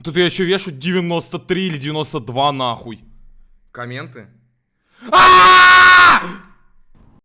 Ну, тут я еще вешу 93 или 92 нахуй. Комменты. А!